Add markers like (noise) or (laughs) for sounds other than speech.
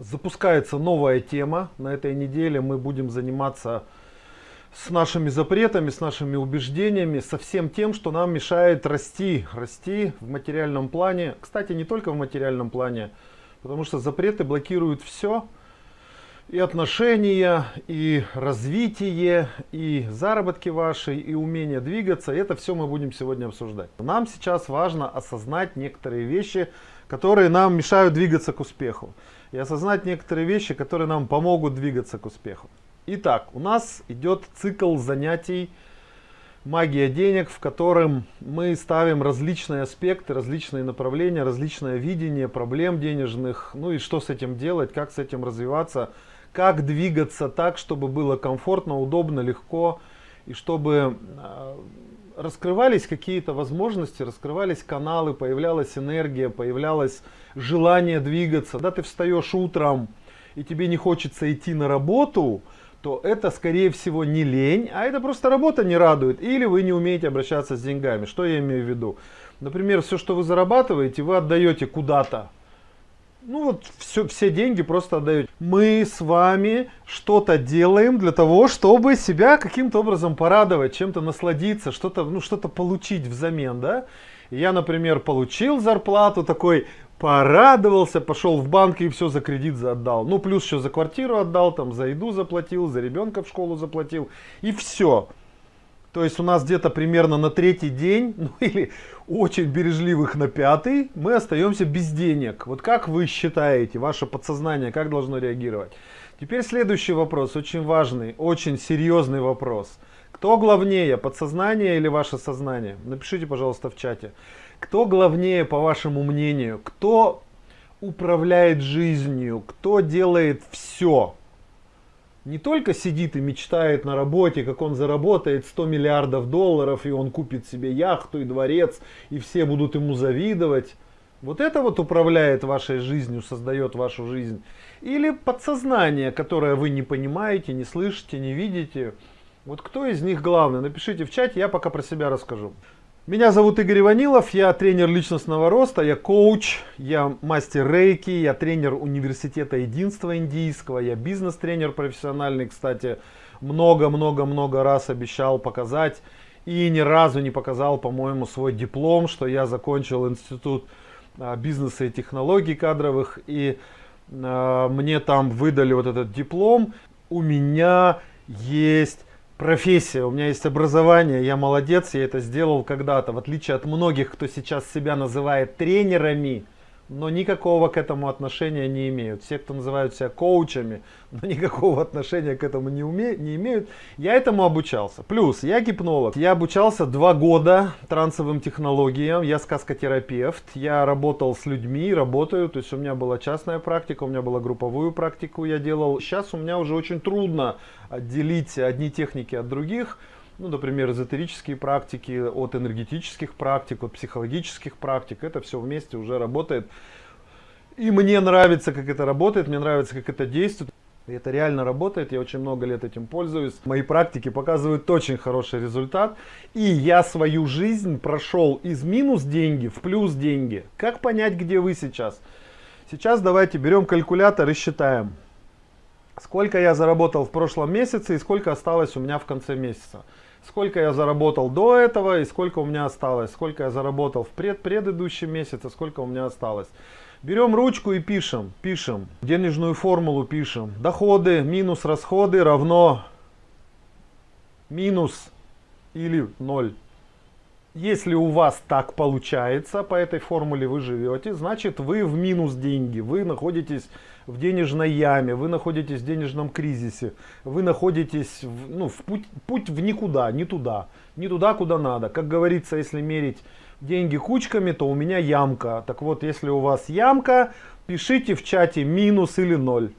Запускается новая тема. На этой неделе мы будем заниматься с нашими запретами, с нашими убеждениями, со всем тем, что нам мешает расти. Расти в материальном плане. Кстати, не только в материальном плане, потому что запреты блокируют все. И отношения, и развитие, и заработки ваши, и умение двигаться. Это все мы будем сегодня обсуждать. Нам сейчас важно осознать некоторые вещи, которые нам мешают двигаться к успеху. И осознать некоторые вещи, которые нам помогут двигаться к успеху. Итак, у нас идет цикл занятий «Магия денег», в котором мы ставим различные аспекты, различные направления, различное видение проблем денежных, ну и что с этим делать, как с этим развиваться – как двигаться так, чтобы было комфортно, удобно, легко, и чтобы а, раскрывались какие-то возможности, раскрывались каналы, появлялась энергия, появлялось желание двигаться. Когда ты встаешь утром и тебе не хочется идти на работу, то это скорее всего не лень, а это просто работа не радует. Или вы не умеете обращаться с деньгами. Что я имею в виду? Например, все, что вы зарабатываете, вы отдаете куда-то ну вот все, все деньги просто отдаете. Мы с вами что-то делаем для того, чтобы себя каким-то образом порадовать, чем-то насладиться, что-то ну, что получить взамен, да. Я, например, получил зарплату, такой порадовался, пошел в банк и все за кредит отдал. Ну, плюс еще за квартиру отдал, там за еду заплатил, за ребенка в школу заплатил. И все. То есть у нас где-то примерно на третий день, (laughs) ну или очень бережливых на пятый, мы остаемся без денег. Вот как вы считаете, ваше подсознание, как должно реагировать? Теперь следующий вопрос, очень важный, очень серьезный вопрос. Кто главнее, подсознание или ваше сознание? Напишите, пожалуйста, в чате. Кто главнее, по вашему мнению? Кто управляет жизнью? Кто делает все? Не только сидит и мечтает на работе, как он заработает 100 миллиардов долларов, и он купит себе яхту и дворец, и все будут ему завидовать. Вот это вот управляет вашей жизнью, создает вашу жизнь. Или подсознание, которое вы не понимаете, не слышите, не видите. Вот кто из них главный? Напишите в чате, я пока про себя расскажу. Меня зовут Игорь Иванилов, я тренер личностного роста, я коуч, я мастер рейки, я тренер университета единства индийского, я бизнес-тренер профессиональный, кстати, много-много-много раз обещал показать и ни разу не показал, по-моему, свой диплом, что я закончил институт а, бизнеса и технологий кадровых, и э, мне там выдали вот этот диплом. У меня есть профессия, у меня есть образование, я молодец, я это сделал когда-то, в отличие от многих, кто сейчас себя называет тренерами, но никакого к этому отношения не имеют. Все, кто называют себя коучами, (laughs) но никакого отношения к этому не, уме, не имеют. Я этому обучался. Плюс, я гипнолог. Я обучался два года трансовым технологиям. Я сказкотерапевт. Я работал с людьми, работаю. То есть у меня была частная практика, у меня была групповую практику я делал. Сейчас у меня уже очень трудно отделить одни техники от других ну, например, эзотерические практики, от энергетических практик, от психологических практик. Это все вместе уже работает. И мне нравится, как это работает, мне нравится, как это действует. Это реально работает, я очень много лет этим пользуюсь. Мои практики показывают очень хороший результат. И я свою жизнь прошел из минус деньги в плюс деньги. Как понять, где вы сейчас? Сейчас давайте берем калькулятор и считаем. Сколько я заработал в прошлом месяце и сколько осталось у меня в конце месяца сколько я заработал до этого и сколько у меня осталось, сколько я заработал в пред предыдущем месяце, сколько у меня осталось. Берем ручку и пишем, пишем, денежную формулу пишем. Доходы минус расходы равно минус или 0. Если у вас так получается, по этой формуле вы живете, значит вы в минус деньги, вы находитесь в денежной яме, вы находитесь в денежном кризисе, вы находитесь в, ну, в путь, путь в никуда, не туда, не туда, куда надо. Как говорится, если мерить деньги кучками, то у меня ямка. Так вот, если у вас ямка, пишите в чате минус или ноль.